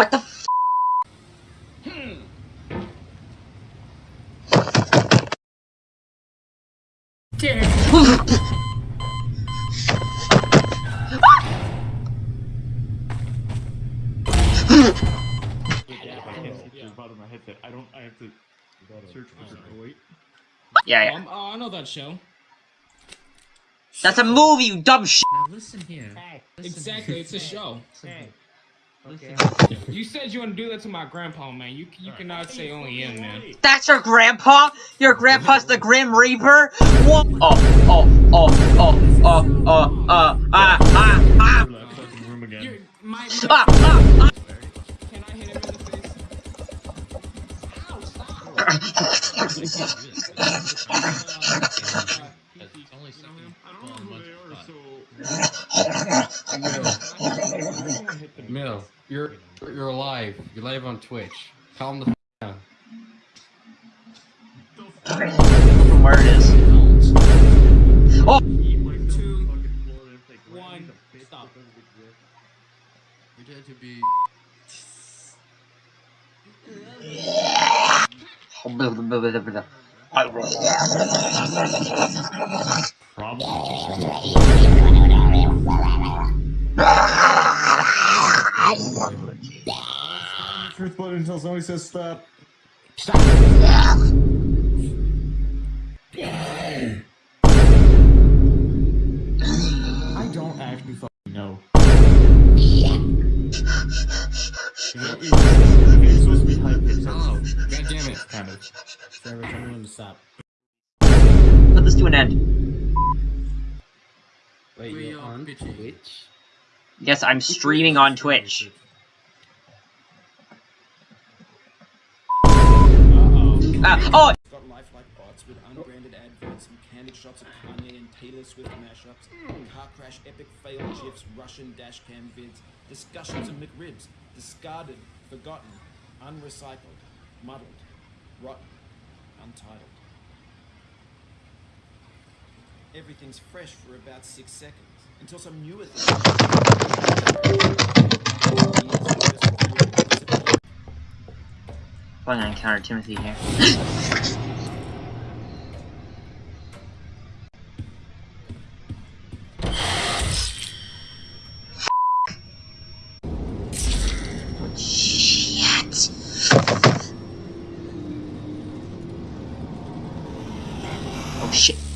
What the f- Yeah, I can't see through the bottom of my headset. I don't. I have to search for it. Wait. Yeah, yeah. Um, oh, I know that show. That's a movie, you dumb shit. Now listen here. Listen Exactly, here. it's a show. Listen here. Okay. You said you want to do that to my grandpa, man. You you cannot say only him, man. That's your grandpa? Your grandpa's the Grim Reaper? What? Oh, oh, oh, oh, oh, oh, uh, ah, ah, ah, That fucking room again. My, ah, ah, ah. can I hit him in the face? Ow, stop! It's only something I don't know who they are, so. Mill, you're you're alive. You're live on Twitch. Calm the f- down. From where it is. Oh, Two, one, stop. Pretend to be. Truth button until somebody says stop. I don't actually fucking know. It's supposed to be high. Oh, god damn it. Kind of. Trevor, tell me when to stop. put this to an end. Wait, We you're are on. Twitch? Yes, I'm streaming on Twitch. Ah, oh, got lifelike bots with unbranded adverts and candid shots of Kanye and Taylor Swift mashups, car crash epic fail gifs, Russian dashcam vids, discussions of McRibs, discarded, forgotten, unrecycled, muddled, rotten, untitled. Everything's fresh for about six seconds until some newer thing. Gonna encounter Timothy here. Oh shit.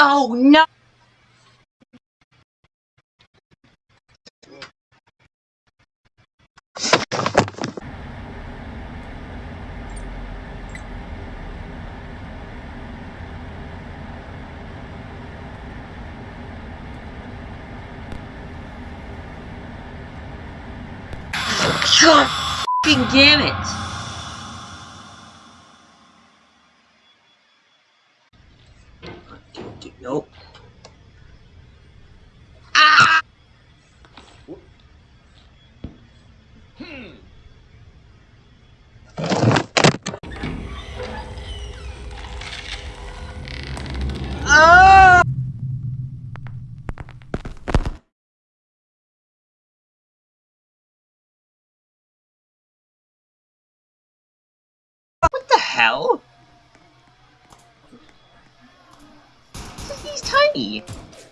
No, no. God damn it! Nope. Ah! Ah! What the hell? He's.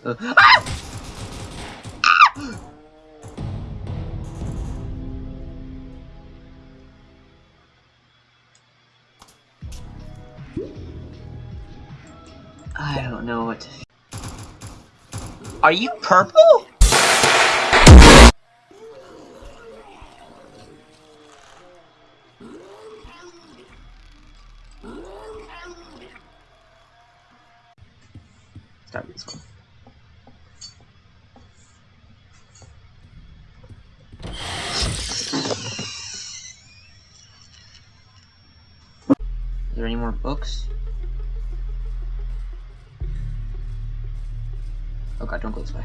Uh! Ah! I don't know what to. Are you purple? Start this one. any more books? Oh god, don't go this way.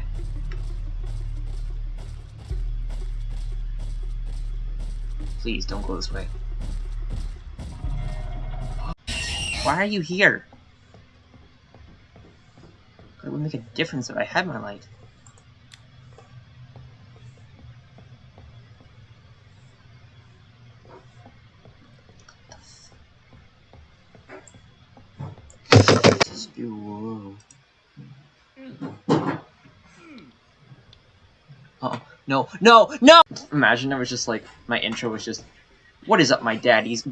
Please, don't go this way. Why are you here? It would make a difference if I had my light. Oh. No, no, no! Imagine it was just like, my intro was just, What is up, my daddies?